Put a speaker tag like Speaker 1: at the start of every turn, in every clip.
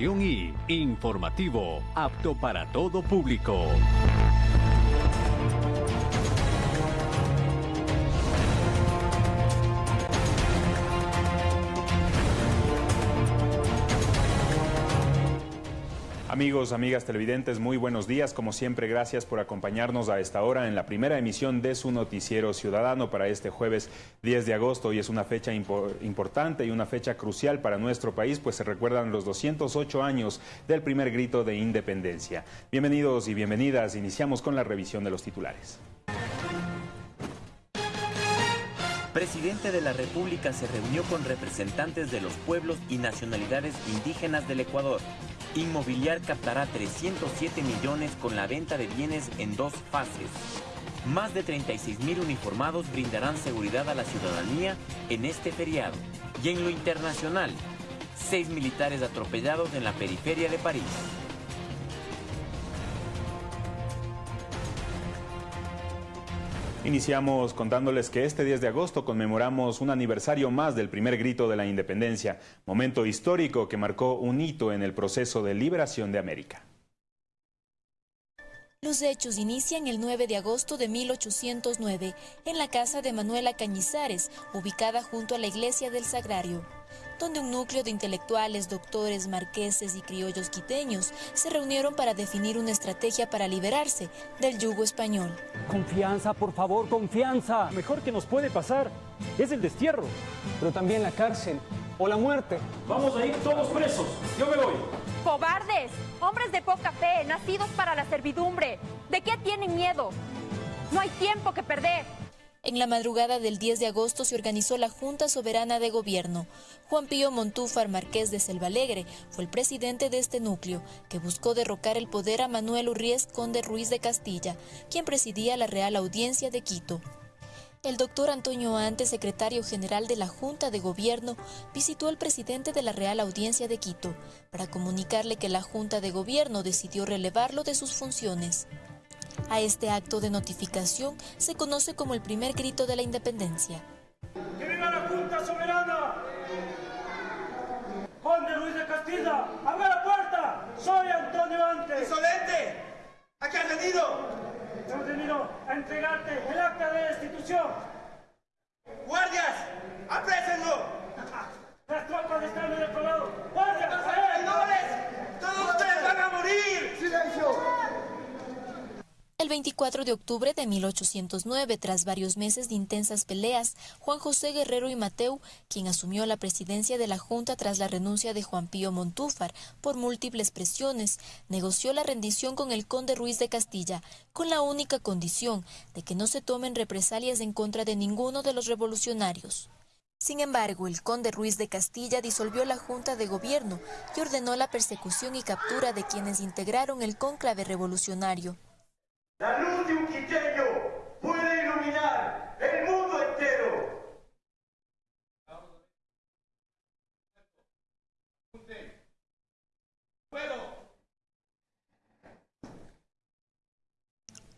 Speaker 1: y informativo, apto para todo público.
Speaker 2: Amigos, amigas televidentes, muy buenos días. Como siempre, gracias por acompañarnos a esta hora en la primera emisión de su noticiero ciudadano para este jueves 10 de agosto. Hoy es una fecha importante y una fecha crucial para nuestro país, pues se recuerdan los 208 años del primer grito de independencia. Bienvenidos y bienvenidas. Iniciamos con la revisión de los titulares.
Speaker 3: Presidente de la República se reunió con representantes de los pueblos y nacionalidades indígenas del Ecuador. Inmobiliar captará 307 millones con la venta de bienes en dos fases. Más de 36 mil uniformados brindarán seguridad a la ciudadanía en este feriado. Y en lo internacional, seis militares atropellados en la periferia de París.
Speaker 2: Iniciamos contándoles que este 10 de agosto conmemoramos un aniversario más del primer grito de la independencia, momento histórico que marcó un hito en el proceso de liberación de América.
Speaker 4: Los hechos inician el 9 de agosto de 1809 en la casa de Manuela Cañizares, ubicada junto a la iglesia del Sagrario donde un núcleo de intelectuales, doctores, marqueses y criollos quiteños se reunieron para definir una estrategia para liberarse del yugo español.
Speaker 5: Confianza, por favor, confianza.
Speaker 6: Mejor que nos puede pasar es el destierro.
Speaker 7: Pero también la cárcel o la muerte.
Speaker 6: Vamos a ir todos presos. Yo me voy.
Speaker 8: Cobardes, hombres de poca fe, nacidos para la servidumbre. ¿De qué tienen miedo? No hay tiempo que perder.
Speaker 4: En la madrugada del 10 de agosto se organizó la Junta Soberana de Gobierno. Juan Pío Montúfar Marqués de Selvalegre fue el presidente de este núcleo, que buscó derrocar el poder a Manuel Urriés Conde Ruiz de Castilla, quien presidía la Real Audiencia de Quito. El doctor Antonio Ante, secretario general de la Junta de Gobierno, visitó al presidente de la Real Audiencia de Quito para comunicarle que la Junta de Gobierno decidió relevarlo de sus funciones. A este acto de notificación se conoce como el primer grito de la independencia.
Speaker 9: ¡Que viva la Junta Soberana! Juan de Luis de Castilla, ¡abra la puerta! ¡Soy Antonio Antes!
Speaker 10: ¡Insolente! ¿A qué has venido?
Speaker 9: Hemos venido a entregarte el acta de destitución.
Speaker 10: ¡Guardias! ¡Aprésenlo!
Speaker 9: Las tropas están en el otro lado. ¡Guardias!
Speaker 10: ¡Todos ustedes van a morir!
Speaker 7: ¡Silencio!
Speaker 4: El 24 de octubre de 1809, tras varios meses de intensas peleas, Juan José Guerrero y Mateu, quien asumió la presidencia de la Junta tras la renuncia de Juan Pío Montúfar por múltiples presiones, negoció la rendición con el conde Ruiz de Castilla, con la única condición de que no se tomen represalias en contra de ninguno de los revolucionarios. Sin embargo, el conde Ruiz de Castilla disolvió la Junta de Gobierno y ordenó la persecución y captura de quienes integraron el cónclave revolucionario.
Speaker 9: La luz de un quiteño puede iluminar el mundo entero.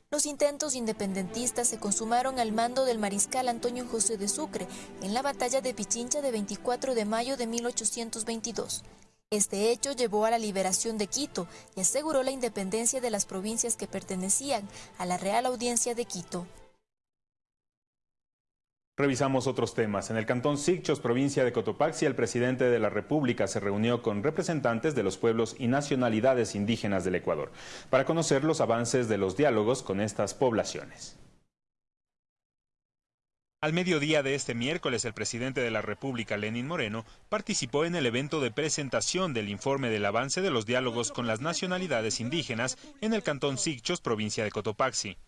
Speaker 4: Los intentos independentistas se consumaron al mando del mariscal Antonio José de Sucre en la batalla de Pichincha de 24 de mayo de 1822. Este hecho llevó a la liberación de Quito y aseguró la independencia de las provincias que pertenecían a la Real Audiencia de Quito.
Speaker 2: Revisamos otros temas. En el cantón Sicchos, provincia de Cotopaxi, el presidente de la República se reunió con representantes de los pueblos y nacionalidades indígenas del Ecuador para conocer los avances de los diálogos con estas poblaciones. Al mediodía de este miércoles, el presidente de la República, Lenín Moreno, participó en el evento de presentación del informe del avance de los diálogos con las nacionalidades indígenas en el cantón Sicchos, provincia de Cotopaxi.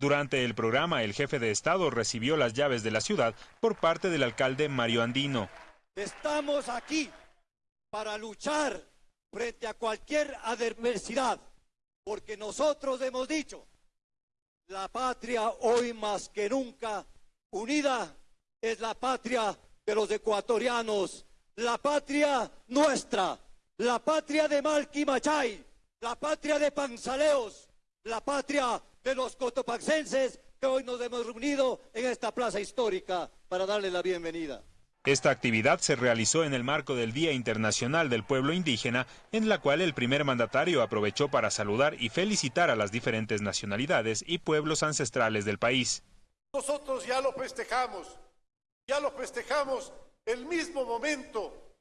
Speaker 2: Durante el programa, el jefe de Estado recibió las llaves de la ciudad por parte del alcalde Mario Andino.
Speaker 11: Estamos aquí para luchar frente a cualquier adversidad, porque nosotros hemos dicho, la patria hoy más que nunca unida es la patria de los ecuatorianos, la patria nuestra, la patria de Malquimachay, la patria de Panzaleos, la patria de los cotopaxenses que hoy nos hemos reunido en esta plaza histórica para darle la bienvenida.
Speaker 2: Esta actividad se realizó en el marco del Día Internacional del Pueblo Indígena, en la cual el primer mandatario aprovechó para saludar y felicitar a las diferentes nacionalidades y pueblos ancestrales del país.
Speaker 12: Nosotros ya lo festejamos, ya lo festejamos el mismo momento,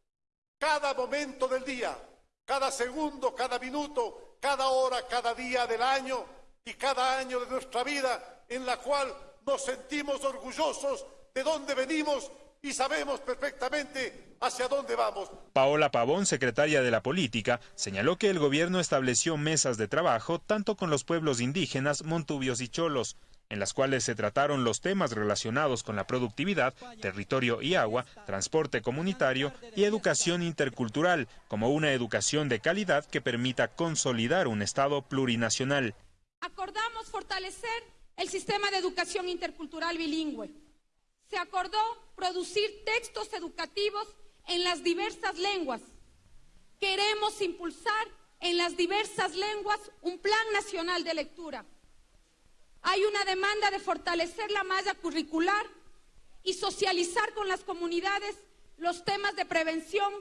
Speaker 12: cada momento del día, cada segundo, cada minuto, cada hora, cada día del año y cada año de nuestra vida, en la cual nos sentimos orgullosos de dónde venimos y sabemos perfectamente hacia dónde vamos.
Speaker 2: Paola Pavón, secretaria de la Política, señaló que el gobierno estableció mesas de trabajo tanto con los pueblos indígenas, montubios y cholos, en las cuales se trataron los temas relacionados con la productividad, territorio y agua, transporte comunitario y educación intercultural, como una educación de calidad que permita consolidar un Estado plurinacional.
Speaker 13: Acordamos fortalecer el sistema de educación intercultural bilingüe se acordó producir textos educativos en las diversas lenguas. Queremos impulsar en las diversas lenguas un plan nacional de lectura. Hay una demanda de fortalecer la malla curricular y socializar con las comunidades los temas de prevención,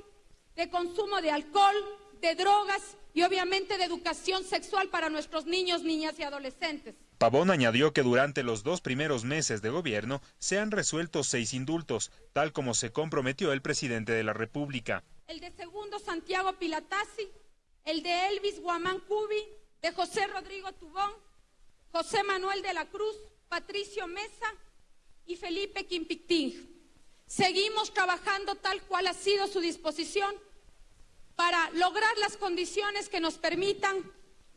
Speaker 13: de consumo de alcohol, de drogas y obviamente de educación sexual para nuestros niños, niñas y adolescentes.
Speaker 2: Pavón añadió que durante los dos primeros meses de gobierno se han resuelto seis indultos, tal como se comprometió el presidente de la República.
Speaker 13: El de segundo Santiago Pilatasi, el de Elvis Guamán Cubi, de José Rodrigo Tubón, José Manuel de la Cruz, Patricio Mesa y Felipe Quimpictín. Seguimos trabajando tal cual ha sido su disposición para lograr las condiciones que nos permitan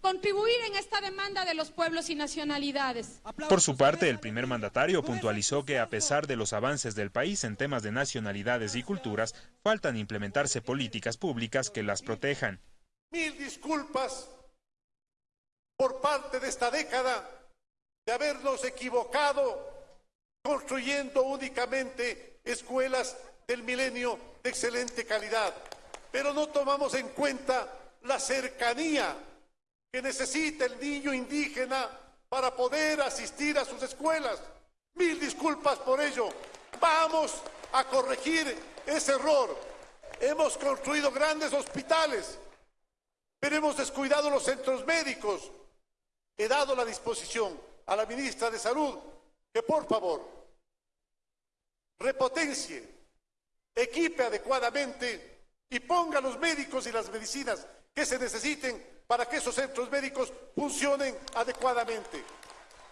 Speaker 13: contribuir en esta demanda de los pueblos y nacionalidades.
Speaker 2: Por su parte, el primer mandatario puntualizó que a pesar de los avances del país en temas de nacionalidades y culturas, faltan implementarse políticas públicas que las protejan.
Speaker 12: Mil disculpas por parte de esta década de habernos equivocado construyendo únicamente escuelas del milenio de excelente calidad, pero no tomamos en cuenta la cercanía que necesita el niño indígena para poder asistir a sus escuelas. Mil disculpas por ello. Vamos a corregir ese error. Hemos construido grandes hospitales, pero hemos descuidado los centros médicos. He dado la disposición a la ministra de Salud que por favor repotencie, equipe adecuadamente y ponga los médicos y las medicinas que se necesiten para que esos centros médicos funcionen adecuadamente.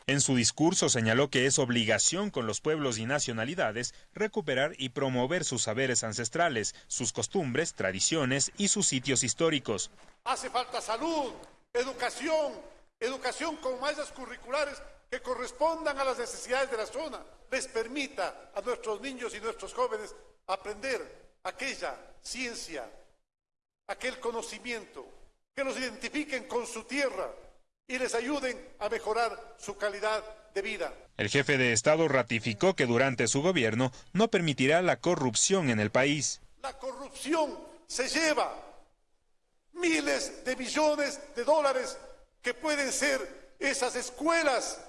Speaker 2: En su discurso señaló que es obligación con los pueblos y nacionalidades recuperar y promover sus saberes ancestrales, sus costumbres, tradiciones y sus sitios históricos.
Speaker 12: Hace falta salud, educación, educación con mallas curriculares que correspondan a las necesidades de la zona, les permita a nuestros niños y nuestros jóvenes aprender aquella ciencia, aquel conocimiento que los identifiquen con su tierra y les ayuden a mejorar su calidad de vida.
Speaker 2: El jefe de Estado ratificó que durante su gobierno no permitirá la corrupción en el país.
Speaker 12: La corrupción se lleva miles de millones de dólares que pueden ser esas escuelas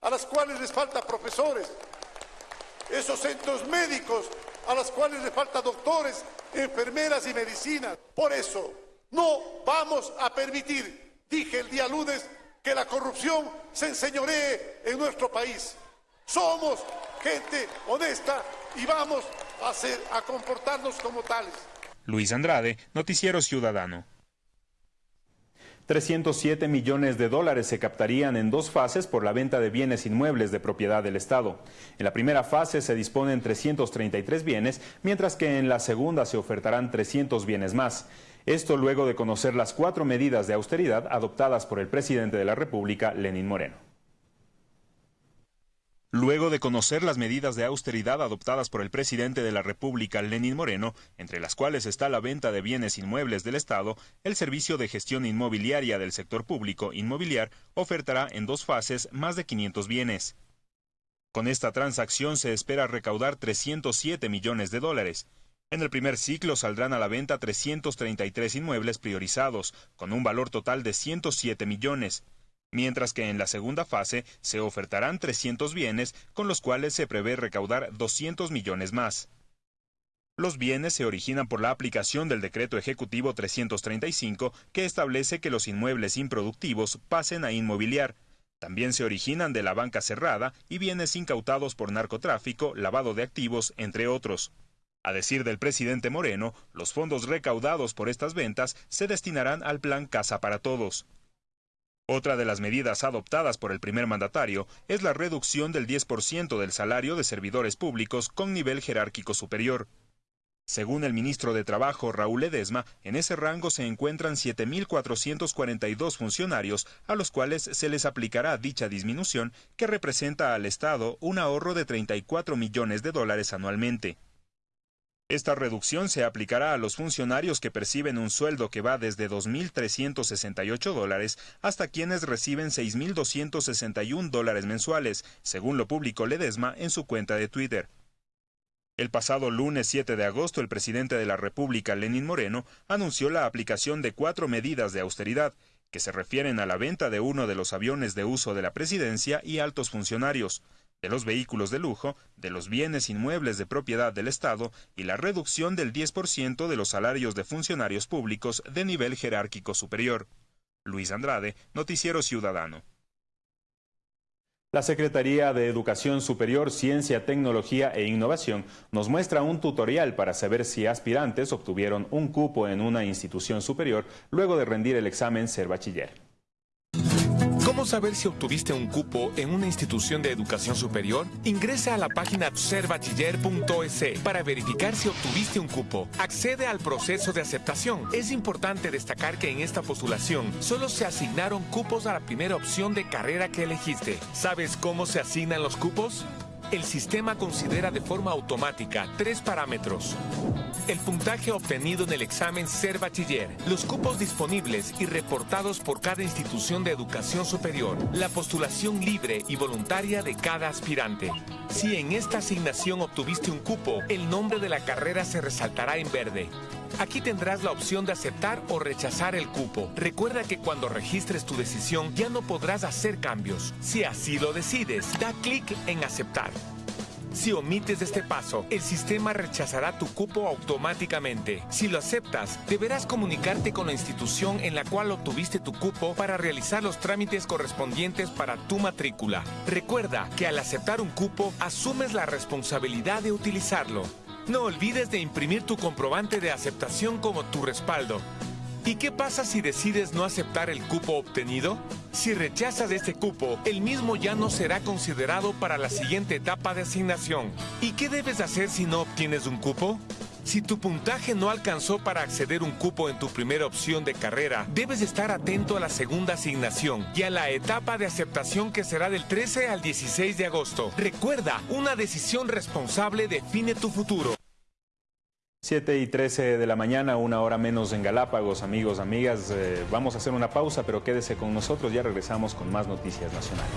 Speaker 12: a las cuales les falta profesores, esos centros médicos a los cuales les falta doctores, enfermeras y medicinas. Por eso, no vamos a permitir, dije el día lunes, que la corrupción se enseñoree en nuestro país. Somos gente honesta y vamos a, a comportarnos como tales.
Speaker 2: Luis Andrade, Noticiero Ciudadano.
Speaker 14: 307 millones de dólares se captarían en dos fases por la venta de bienes inmuebles de propiedad del Estado. En la primera fase se disponen 333 bienes, mientras que en la segunda se ofertarán 300 bienes más. Esto luego de conocer las cuatro medidas de austeridad adoptadas por el presidente de la República, Lenín Moreno.
Speaker 2: Luego de conocer las medidas de austeridad adoptadas por el presidente de la República, Lenín Moreno, entre las cuales está la venta de bienes inmuebles del Estado, el Servicio de Gestión Inmobiliaria del Sector Público Inmobiliar ofertará en dos fases más de 500 bienes. Con esta transacción se espera recaudar 307 millones de dólares. En el primer ciclo saldrán a la venta 333 inmuebles priorizados, con un valor total de 107 millones, mientras que en la segunda fase se ofertarán 300 bienes, con los cuales se prevé recaudar 200 millones más. Los bienes se originan por la aplicación del decreto ejecutivo 335 que establece que los inmuebles improductivos pasen a inmobiliar. También se originan de la banca cerrada y bienes incautados por narcotráfico, lavado de activos, entre otros. A decir del presidente Moreno, los fondos recaudados por estas ventas se destinarán al plan Casa para Todos. Otra de las medidas adoptadas por el primer mandatario es la reducción del 10% del salario de servidores públicos con nivel jerárquico superior. Según el ministro de Trabajo, Raúl Ledesma, en ese rango se encuentran 7.442 funcionarios a los cuales se les aplicará dicha disminución que representa al Estado un ahorro de 34 millones de dólares anualmente. Esta reducción se aplicará a los funcionarios que perciben un sueldo que va desde 2.368 dólares hasta quienes reciben 6.261 dólares mensuales, según lo publicó Ledesma en su cuenta de Twitter. El pasado lunes 7 de agosto, el presidente de la República, Lenín Moreno, anunció la aplicación de cuatro medidas de austeridad, que se refieren a la venta de uno de los aviones de uso de la presidencia y altos funcionarios, de los vehículos de lujo, de los bienes inmuebles de propiedad del Estado y la reducción del 10% de los salarios de funcionarios públicos de nivel jerárquico superior. Luis Andrade, Noticiero Ciudadano.
Speaker 15: La Secretaría de Educación Superior, Ciencia, Tecnología e Innovación nos muestra un tutorial para saber si aspirantes obtuvieron un cupo en una institución superior luego de rendir el examen Ser Bachiller.
Speaker 16: ¿Cómo saber si obtuviste un cupo en una institución de educación superior? Ingresa a la página serbachiller.es para verificar si obtuviste un cupo. Accede al proceso de aceptación. Es importante destacar que en esta postulación solo se asignaron cupos a la primera opción de carrera que elegiste. ¿Sabes cómo se asignan los cupos? El sistema considera de forma automática tres parámetros. El puntaje obtenido en el examen Ser Bachiller, los cupos disponibles y reportados por cada institución de educación superior, la postulación libre y voluntaria de cada aspirante. Si en esta asignación obtuviste un cupo, el nombre de la carrera se resaltará en verde. Aquí tendrás la opción de aceptar o rechazar el cupo. Recuerda que cuando registres tu decisión ya no podrás hacer cambios. Si así lo decides, da clic en aceptar. Si omites este paso, el sistema rechazará tu cupo automáticamente. Si lo aceptas, deberás comunicarte con la institución en la cual obtuviste tu cupo para realizar los trámites correspondientes para tu matrícula. Recuerda que al aceptar un cupo, asumes la responsabilidad de utilizarlo. No olvides de imprimir tu comprobante de aceptación como tu respaldo. ¿Y qué pasa si decides no aceptar el cupo obtenido? Si rechazas este cupo, el mismo ya no será considerado para la siguiente etapa de asignación. ¿Y qué debes hacer si no obtienes un cupo? Si tu puntaje no alcanzó para acceder un cupo en tu primera opción de carrera, debes estar atento a la segunda asignación y a la etapa de aceptación que será del 13 al 16 de agosto. Recuerda, una decisión responsable define tu futuro.
Speaker 15: 7 y 13 de la mañana, una hora menos en Galápagos, amigos, amigas. Eh, vamos a hacer una pausa, pero quédese con nosotros, ya regresamos con más noticias nacionales.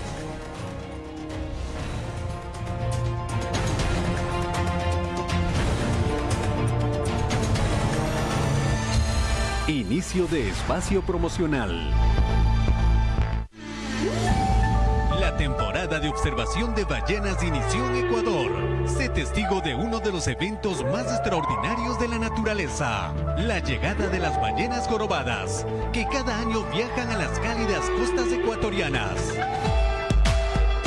Speaker 1: Inicio de espacio promocional. La temporada de observación de ballenas inició en Ecuador. Sé testigo de uno de los eventos más extraordinarios de la naturaleza, la llegada de las ballenas jorobadas, que cada año viajan a las cálidas costas ecuatorianas.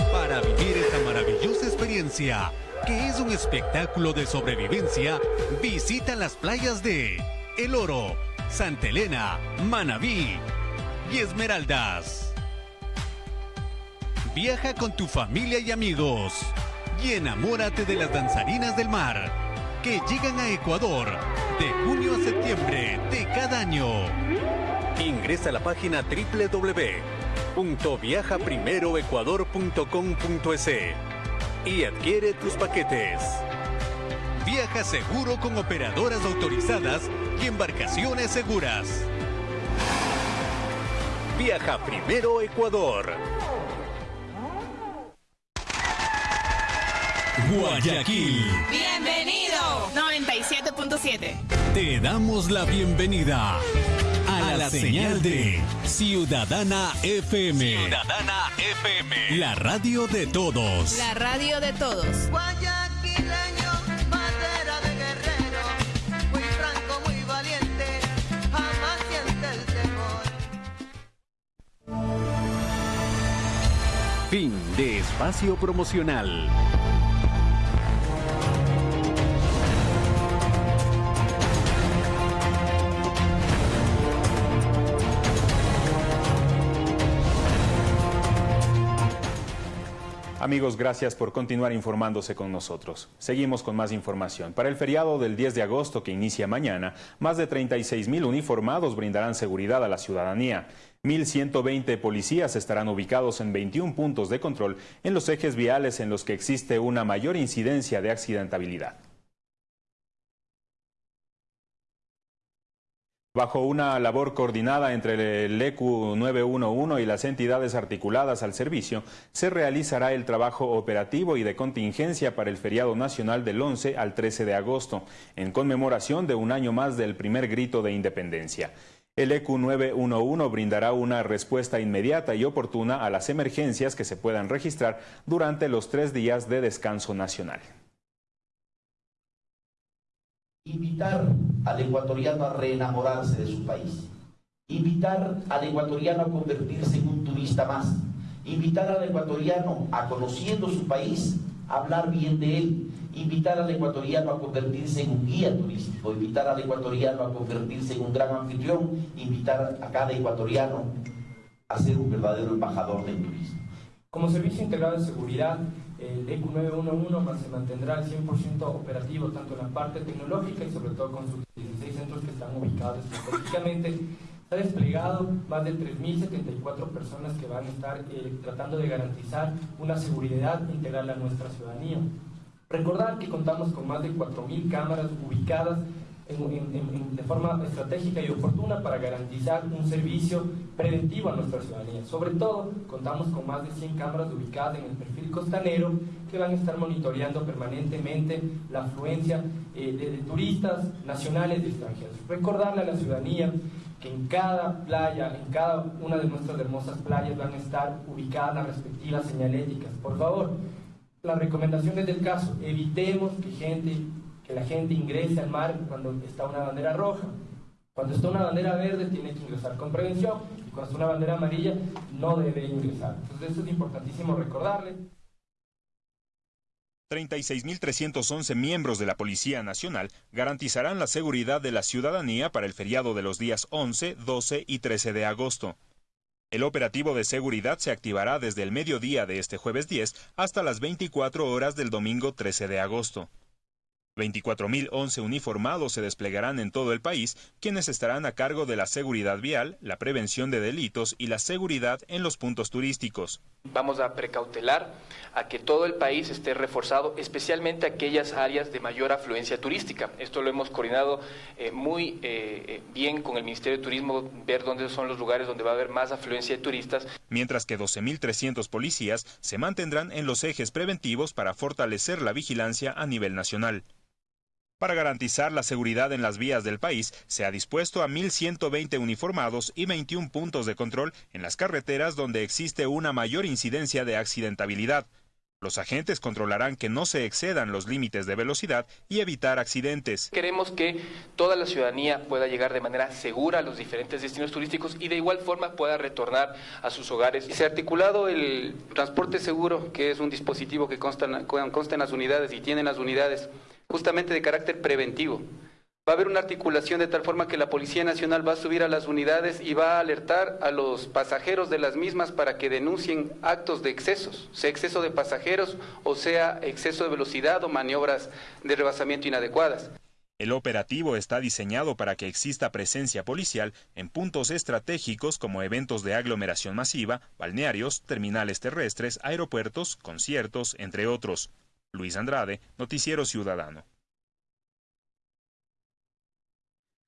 Speaker 1: Para vivir esta maravillosa experiencia, que es un espectáculo de sobrevivencia, visita las playas de El Oro, Santa Elena, Manabí y Esmeraldas. Viaja con tu familia y amigos y enamórate de las danzarinas del mar que llegan a Ecuador de junio a septiembre de cada año. Ingresa a la página www.viajaprimeroecuador.com.es y adquiere tus paquetes. Viaja seguro con operadoras autorizadas y embarcaciones seguras. Viaja primero Ecuador. Guayaquil.
Speaker 17: Bienvenido. 97.7.
Speaker 1: Te damos la bienvenida a, la, señal, de Ciudadana FM.
Speaker 17: Ciudadana FM.
Speaker 1: La radio de todos.
Speaker 17: La radio de todos.
Speaker 1: Fin de espacio promocional.
Speaker 2: Amigos, gracias por continuar informándose con nosotros. Seguimos con más información. Para el feriado del 10 de agosto que inicia mañana, más de 36 mil uniformados brindarán seguridad a la ciudadanía. 1.120 policías estarán ubicados en 21 puntos de control en los ejes viales en los que existe una mayor incidencia de accidentabilidad. Bajo una labor coordinada entre el ECU 911 y las entidades articuladas al servicio, se realizará el trabajo operativo y de contingencia para el feriado nacional del 11 al 13 de agosto, en conmemoración de un año más del primer grito de independencia. El ECU 911 brindará una respuesta inmediata y oportuna a las emergencias que se puedan registrar durante los tres días de descanso nacional
Speaker 18: invitar al ecuatoriano a reenamorarse de su país, invitar al ecuatoriano a convertirse en un turista más, invitar al ecuatoriano a conociendo su país, hablar bien de él, invitar al ecuatoriano a convertirse en un guía turístico, invitar al ecuatoriano a convertirse en un gran anfitrión, invitar a cada ecuatoriano a ser un verdadero embajador del turismo.
Speaker 19: Como servicio integrado de seguridad, el ECU 911 se mantendrá al 100% operativo tanto en la parte tecnológica y sobre todo con sus 16 centros que están ubicados estratégicamente. Ha desplegado más de 3.074 personas que van a estar eh, tratando de garantizar una seguridad integral a nuestra ciudadanía. Recordar que contamos con más de 4.000 cámaras ubicadas de forma estratégica y oportuna para garantizar un servicio preventivo a nuestra ciudadanía. Sobre todo, contamos con más de 100 cámaras ubicadas en el perfil costanero que van a estar monitoreando permanentemente la afluencia eh, de, de turistas nacionales y extranjeros. Recordarle a la ciudadanía que en cada playa, en cada una de nuestras hermosas playas van a estar ubicadas las respectivas señaléticas. Por favor, las recomendaciones del caso, evitemos que gente que la gente ingrese al mar cuando está una bandera roja. Cuando está una bandera verde tiene que ingresar con prevención y cuando está una bandera amarilla no debe ingresar. Entonces eso es importantísimo recordarle.
Speaker 2: 36.311 miembros de la Policía Nacional garantizarán la seguridad de la ciudadanía para el feriado de los días 11, 12 y 13 de agosto. El operativo de seguridad se activará desde el mediodía de este jueves 10 hasta las 24 horas del domingo 13 de agosto. 24.011 uniformados se desplegarán en todo el país, quienes estarán a cargo de la seguridad vial, la prevención de delitos y la seguridad en los puntos turísticos.
Speaker 20: Vamos a precautelar a que todo el país esté reforzado, especialmente aquellas áreas de mayor afluencia turística. Esto lo hemos coordinado eh, muy eh, eh, bien con el Ministerio de Turismo, ver dónde son los lugares donde va a haber más afluencia de turistas.
Speaker 2: Mientras que 12.300 policías se mantendrán en los ejes preventivos para fortalecer la vigilancia a nivel nacional. Para garantizar la seguridad en las vías del país, se ha dispuesto a 1.120 uniformados y 21 puntos de control en las carreteras donde existe una mayor incidencia de accidentabilidad. Los agentes controlarán que no se excedan los límites de velocidad y evitar accidentes.
Speaker 20: Queremos que toda la ciudadanía pueda llegar de manera segura a los diferentes destinos turísticos y de igual forma pueda retornar a sus hogares. Se ha articulado el transporte seguro, que es un dispositivo que consta, consta en las unidades y tienen las unidades justamente de carácter preventivo. Va a haber una articulación de tal forma que la Policía Nacional va a subir a las unidades y va a alertar a los pasajeros de las mismas para que denuncien actos de excesos, sea exceso de pasajeros o sea exceso de velocidad o maniobras de rebasamiento inadecuadas.
Speaker 2: El operativo está diseñado para que exista presencia policial en puntos estratégicos como eventos de aglomeración masiva, balnearios, terminales terrestres, aeropuertos, conciertos, entre otros. Luis Andrade, Noticiero Ciudadano.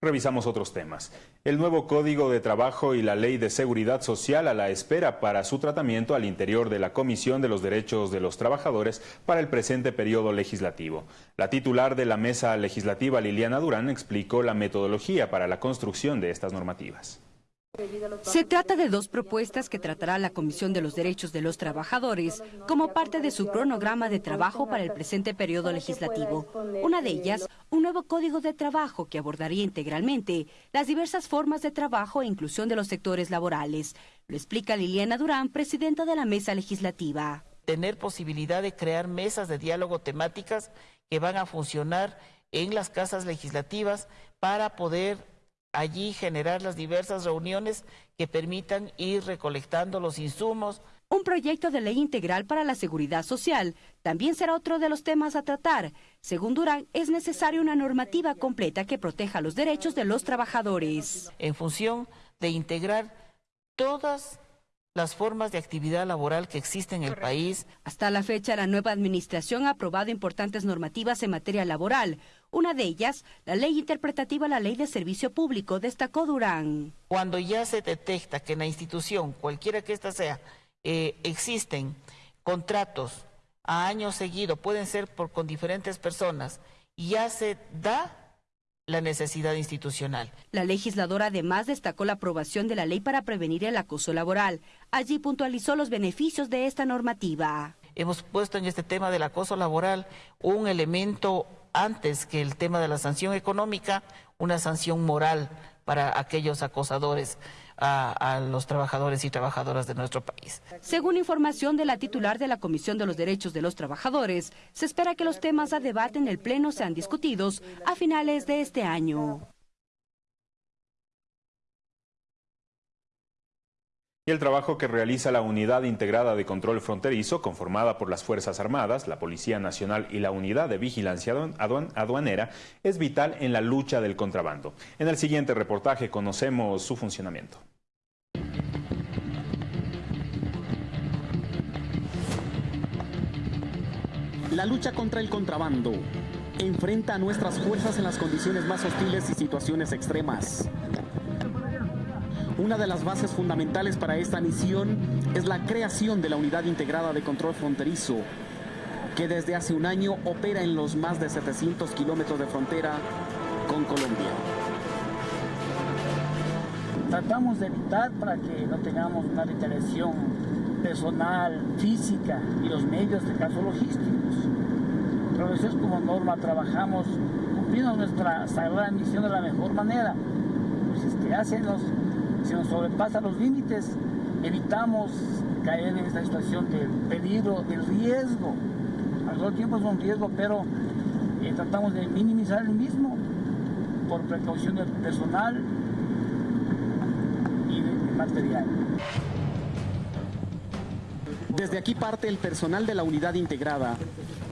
Speaker 2: Revisamos otros temas. El nuevo Código de Trabajo y la Ley de Seguridad Social a la espera para su tratamiento al interior de la Comisión de los Derechos de los Trabajadores para el presente periodo legislativo. La titular de la Mesa Legislativa, Liliana Durán, explicó la metodología para la construcción de estas normativas.
Speaker 21: Se trata de dos propuestas que tratará la Comisión de los Derechos de los Trabajadores como parte de su cronograma de trabajo para el presente periodo legislativo. Una de ellas, un nuevo código de trabajo que abordaría integralmente las diversas formas de trabajo e inclusión de los sectores laborales. Lo explica Liliana Durán, presidenta de la mesa legislativa.
Speaker 22: Tener posibilidad de crear mesas de diálogo temáticas que van a funcionar en las casas legislativas para poder allí generar las diversas reuniones que permitan ir recolectando los insumos.
Speaker 21: Un proyecto de ley integral para la seguridad social también será otro de los temas a tratar. Según Durán, es necesaria una normativa completa que proteja los derechos de los trabajadores.
Speaker 22: En función de integrar todas las formas de actividad laboral que existen en el país.
Speaker 21: Hasta la fecha, la nueva administración ha aprobado importantes normativas en materia laboral. Una de ellas, la ley interpretativa a la ley de servicio público, destacó Durán.
Speaker 22: Cuando ya se detecta que en la institución, cualquiera que ésta sea, eh, existen contratos a año seguido, pueden ser por, con diferentes personas, y ya se da la necesidad institucional.
Speaker 21: La legisladora además destacó la aprobación de la ley para prevenir el acoso laboral. Allí puntualizó los beneficios de esta normativa.
Speaker 22: Hemos puesto en este tema del acoso laboral un elemento antes que el tema de la sanción económica, una sanción moral para aquellos acosadores a, los trabajadores y trabajadoras de nuestro país.
Speaker 21: Según información de la titular de la Comisión de los Derechos de los Trabajadores, se espera que los temas a debate en el Pleno sean discutidos a finales de este año.
Speaker 2: El trabajo que realiza la Unidad Integrada de Control Fronterizo, conformada por las Fuerzas Armadas, la Policía Nacional y la Unidad de Vigilancia Aduanera, es vital en la lucha del contrabando. En el siguiente reportaje conocemos su funcionamiento.
Speaker 23: La lucha contra el contrabando enfrenta a nuestras fuerzas en las condiciones más hostiles y situaciones extremas. Una de las bases fundamentales para esta misión es la creación de la Unidad Integrada de Control Fronterizo, que desde hace un año opera en los más de 700 kilómetros de frontera con Colombia.
Speaker 24: Tratamos de evitar para que no tengamos una retaliación personal, física y los medios de caso logísticos. Pero es como norma, trabajamos cumpliendo nuestra sagrada misión de la mejor manera. Pues este, hacen los si nos sobrepasan los límites, evitamos caer en esta situación del peligro, del riesgo. Al mismo tiempo es un riesgo, pero eh, tratamos de minimizar el mismo por precaución del personal y de material.
Speaker 23: Desde aquí parte el personal de la unidad integrada,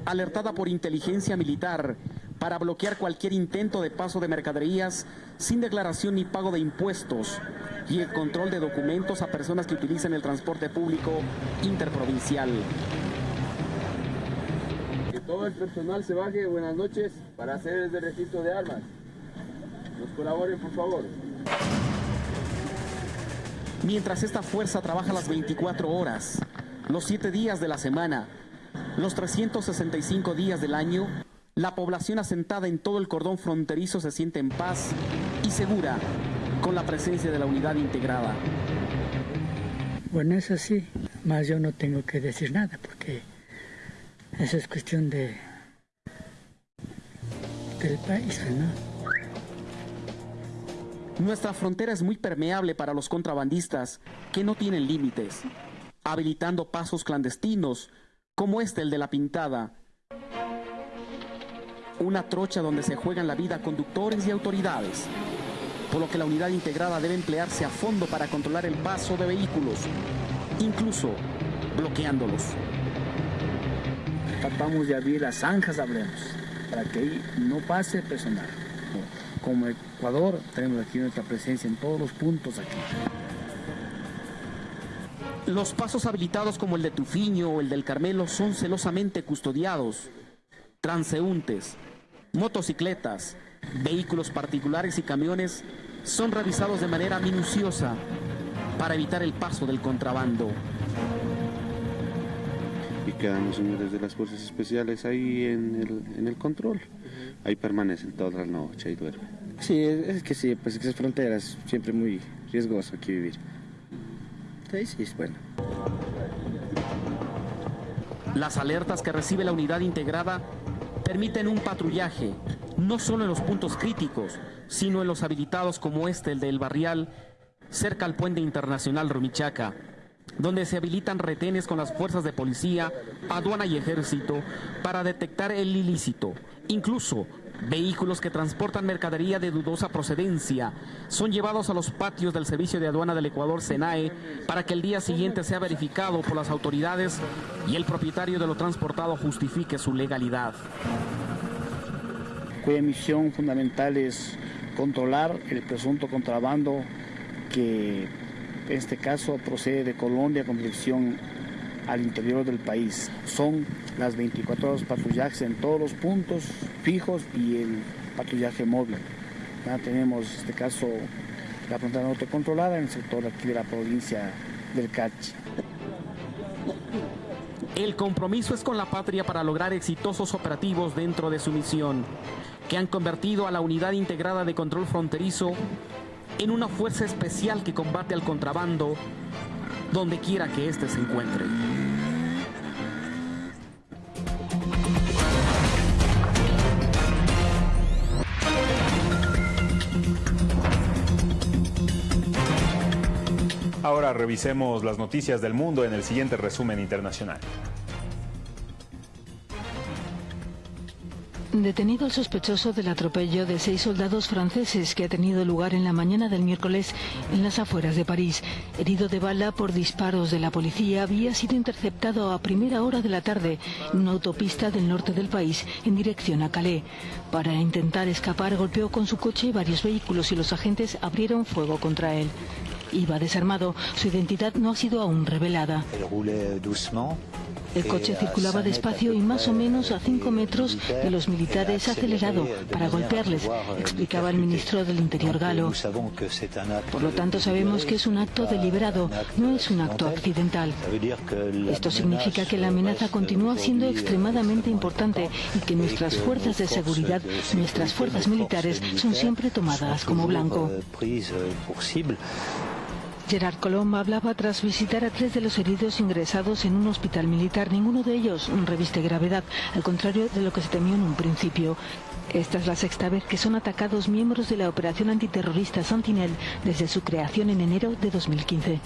Speaker 23: alertada por inteligencia militar para bloquear cualquier intento de paso de mercaderías sin declaración ni pago de impuestos y el control de documentos a personas que utilizan el transporte público interprovincial.
Speaker 25: Que todo el personal se baje, buenas noches, para hacer el registro de armas. Nos colaboren, por favor.
Speaker 23: Mientras esta fuerza trabaja las 24 horas, los 7 días de la semana, los 365 días del año, la población asentada en todo el cordón fronterizo se siente en paz y segura con la presencia de la unidad integrada.
Speaker 26: Bueno, eso sí, más yo no tengo que decir nada porque eso es cuestión de del país, ¿no?
Speaker 23: Nuestra frontera es muy permeable para los contrabandistas que no tienen límites, habilitando pasos clandestinos como este el de la pintada. Una trocha donde se juegan la vida conductores y autoridades por lo que la unidad integrada debe emplearse a fondo para controlar el paso de vehículos, incluso bloqueándolos.
Speaker 24: Tratamos de abrir las zanjas, hablemos, para que ahí no pase personal. Como Ecuador, tenemos aquí nuestra presencia en todos los puntos aquí.
Speaker 23: Los pasos habilitados como el de Tufiño o el del Carmelo son celosamente custodiados. Transeúntes, motocicletas, Vehículos particulares y camiones son revisados de manera minuciosa para evitar el paso del contrabando.
Speaker 27: Y quedan los señores de las fuerzas especiales ahí en el, control. Ahí permanecen todas las noches y duermen.
Speaker 28: Sí, es que sí, pues es fronteras siempre muy,
Speaker 27: riesgoso aquí vivir. Sí, sí, es bueno.
Speaker 23: Las alertas que recibe la unidad integrada permiten un patrullaje, no solo en los puntos críticos, sino en los habilitados como este, el del Barrial, cerca al puente internacional Rumichaca, donde se habilitan retenes con las fuerzas de policía, aduana y ejército para detectar el ilícito. Incluso Vehículos que transportan mercadería de dudosa procedencia son llevados a los patios del Servicio de Aduana del Ecuador, SENAE, para que el día siguiente sea verificado por las autoridades y el propietario de lo transportado justifique su legalidad.
Speaker 24: Cuya misión fundamental es controlar el presunto contrabando que en este caso procede de Colombia con dirección al interior del país. Son las 24 horas patrullajes en todos los puntos fijos y el patrullaje móvil. Tenemos en este caso la frontera norte controlada en el sector aquí de la provincia del Cachi.
Speaker 23: El compromiso es con la patria para lograr exitosos operativos dentro de su misión, que han convertido a la Unidad Integrada de Control Fronterizo en una fuerza especial que combate al contrabando donde quiera que éste se encuentre.
Speaker 2: Ahora revisemos las noticias del mundo en el siguiente resumen internacional.
Speaker 29: Detenido el sospechoso del atropello de seis soldados franceses que ha tenido lugar en la mañana del miércoles en las afueras de París. Herido de bala por disparos de la policía, había sido interceptado a primera hora de la tarde en una autopista del norte del país en dirección a Calais. Para intentar escapar golpeó con su coche varios vehículos y los agentes abrieron fuego contra él. Iba desarmado. Su identidad no ha sido aún revelada. El coche circulaba despacio y más o menos a 5 metros de los militares acelerado para golpearles, explicaba el ministro del Interior galo. Por lo tanto, sabemos que es un acto deliberado, no es un acto accidental. Esto significa que la amenaza continúa siendo extremadamente importante y que nuestras fuerzas de seguridad, nuestras fuerzas militares, son siempre tomadas como blanco. Gerard Colomb hablaba tras visitar a tres de los heridos ingresados en un hospital militar. Ninguno de ellos reviste gravedad, al contrario de lo que se temió en un principio. Esta es la sexta vez que son atacados miembros de la operación antiterrorista Sentinel desde su creación en enero de 2015.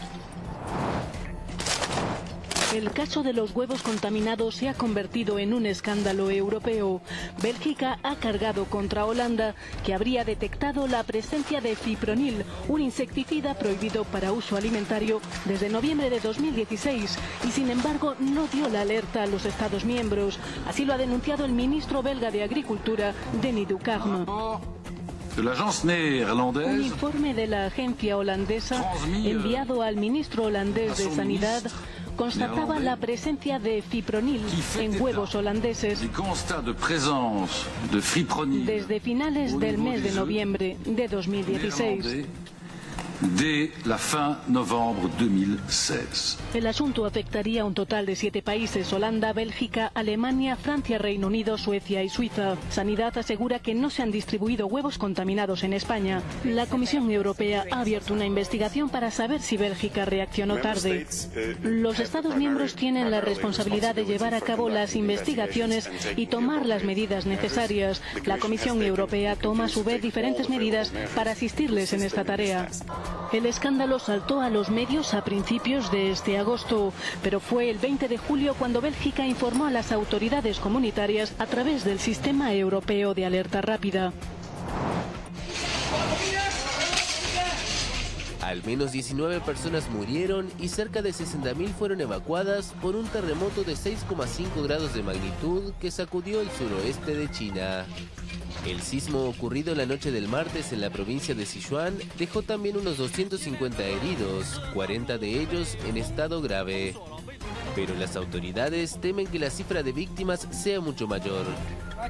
Speaker 29: El caso de los huevos contaminados se ha convertido en un escándalo europeo. Bélgica ha cargado contra Holanda, que habría detectado la presencia de fipronil, un insecticida prohibido para uso alimentario desde noviembre de 2016, y sin embargo no dio la alerta a los Estados miembros. Así lo ha denunciado el ministro belga de Agricultura, Denis Ducarme. Un informe de la agencia holandesa enviado al ministro holandés de Sanidad constataba la presencia de fipronil en huevos holandeses. desde finales del mes de noviembre de 2016
Speaker 30: de la fin novembre 2016.
Speaker 29: El asunto afectaría a un total de siete países, Holanda, Bélgica, Alemania, Francia, Reino Unido, Suecia y Suiza. Sanidad asegura que no se han distribuido huevos contaminados en España. La Comisión Europea ha abierto una investigación para saber si Bélgica reaccionó tarde. Los Estados miembros tienen la responsabilidad de llevar a cabo las investigaciones y tomar las medidas necesarias. La Comisión Europea toma a su vez diferentes medidas para asistirles en esta tarea. El escándalo saltó a los medios a principios de este agosto, pero fue el 20 de julio cuando Bélgica informó a las autoridades comunitarias a través del Sistema Europeo de Alerta Rápida.
Speaker 31: Al menos 19 personas murieron y cerca de 60.000 fueron evacuadas por un terremoto de 6,5 grados de magnitud que sacudió el suroeste de China. El sismo ocurrido la noche del martes en la provincia de Sichuan dejó también unos 250 heridos, 40 de ellos en estado grave. Pero las autoridades temen que la cifra de víctimas sea mucho mayor.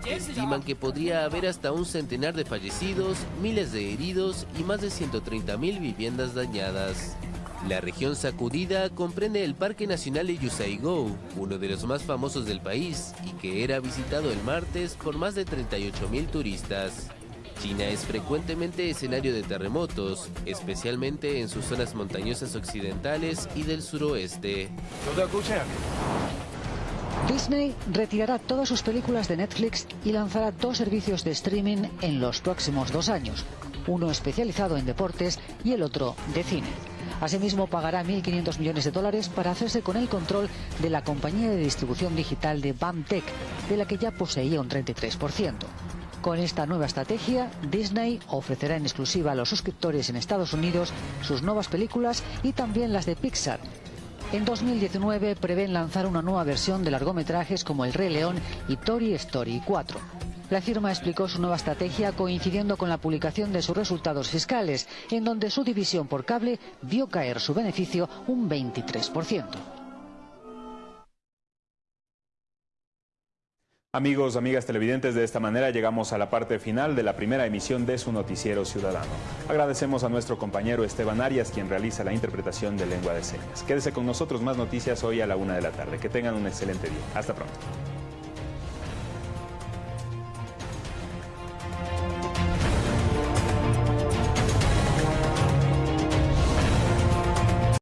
Speaker 31: Estiman que podría haber hasta un centenar de fallecidos, miles de heridos y más de 130.000 viviendas dañadas. La región sacudida comprende el Parque Nacional de Yusaigou, uno de los más famosos del país y que era visitado el martes por más de 38.000 turistas. China es frecuentemente escenario de terremotos, especialmente en sus zonas montañosas occidentales y del suroeste.
Speaker 32: Disney retirará todas sus películas de Netflix y lanzará dos servicios de streaming en los próximos dos años, uno especializado en deportes y el otro de cine. Asimismo, pagará 1.500 millones de dólares para hacerse con el control de la compañía de distribución digital de BAMTech, de la que ya poseía un 33%. Con esta nueva estrategia, Disney ofrecerá en exclusiva a los suscriptores en Estados Unidos sus nuevas películas y también las de Pixar, en 2019 prevén lanzar una nueva versión de largometrajes como El Rey León y Toy Story 4. La firma explicó su nueva estrategia coincidiendo con la publicación de sus resultados fiscales, en donde su división por cable vio caer su beneficio un 23%.
Speaker 2: Amigos, amigas televidentes, de esta manera llegamos a la parte final de la primera emisión de su noticiero ciudadano. Agradecemos a nuestro compañero Esteban Arias, quien realiza la interpretación de lengua de señas. Quédese con nosotros más noticias hoy a la una de la tarde. Que tengan un excelente día. Hasta pronto.